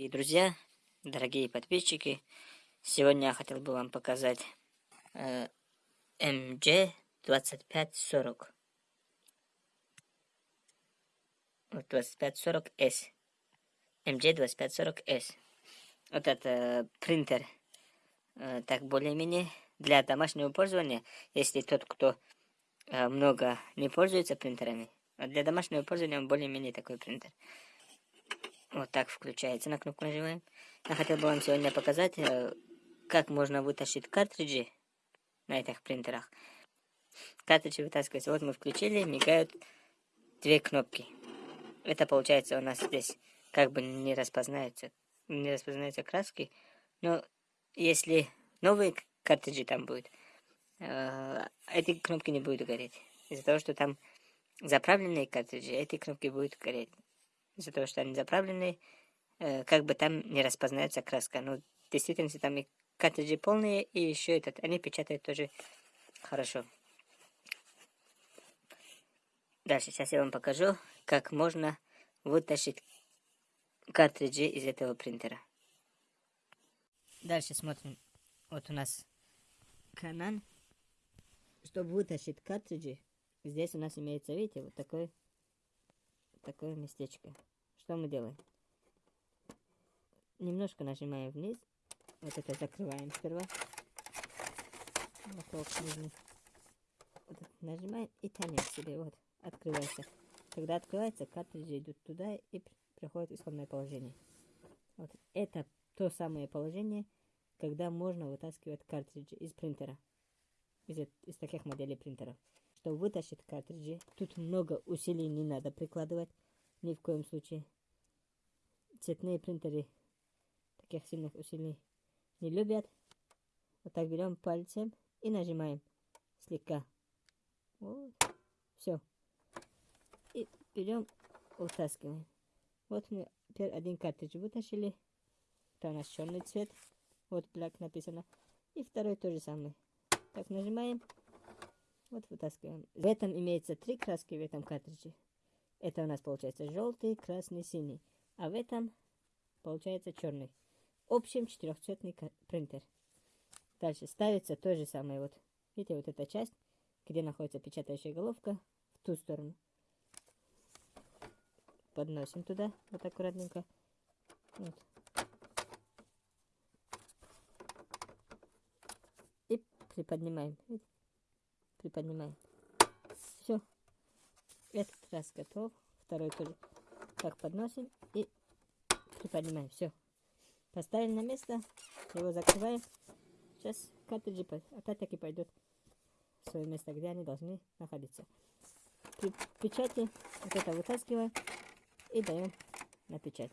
И, друзья, дорогие подписчики, сегодня я хотел бы вам показать э, MG2540. Вот 2540S. MG2540S. Вот это принтер. Э, так, более-менее для домашнего пользования, если тот, кто э, много не пользуется принтерами, для домашнего пользования он более-менее такой принтер. Вот так включается. На кнопку нажимаем. Я хотел бы вам сегодня показать, э, как можно вытащить картриджи на этих принтерах. Картриджи вытаскиваются. Вот мы включили, мигают две кнопки. Это получается у нас здесь как бы не распознается, не распознаются краски. Но если новые картриджи там будут, э, эти кнопки не будут гореть. Из-за того, что там заправленные картриджи, эти кнопки будут гореть из-за того, что они заправлены, э, как бы там не распознается краска. Ну, в действительности там и картриджи полные, и еще этот, они печатают тоже хорошо. Дальше, сейчас я вам покажу, как можно вытащить картриджи из этого принтера. Дальше смотрим. Вот у нас канал. Чтобы вытащить картриджи, здесь у нас имеется, видите, вот такой такое местечко. Что мы делаем? Немножко нажимаем вниз. Вот это закрываем сперва. Вот нажимаем и тянем себе. Вот, открывается. Когда открывается, картриджи идут туда и приходят в исходное положение. Вот это то самое положение, когда можно вытаскивать картриджи из принтера. Из, из таких моделей принтеров. Чтобы вытащить картриджи, тут много усилий не надо прикладывать. Ни в коем случае. Цветные принтеры таких сильных усилий не любят. Вот так берем пальцем и нажимаем слегка. Вот. Все. И берем, вытаскиваем. Вот мы теперь один картридж вытащили. Это у нас черный цвет. Вот black написано. И второй тоже самый. Так нажимаем. Вот вытаскиваем. В этом имеется три краски в этом картридже. Это у нас получается желтый, красный, синий. А в этом получается черный. В общем четырехцветный принтер. Дальше ставится то же самое. Вот видите, вот эта часть, где находится печатающая головка, в ту сторону. Подносим туда, вот аккуратненько. Вот. И приподнимаем. Видите? Приподнимаем. Все. Этот раз готов. Второй тоже. Так подносим и приподнимаем. Все. Поставим на место. Его закрываем. Сейчас картриджи опять-таки пойдут в свое место, где они должны находиться. При печати вот это вытаскиваем и даем на печать.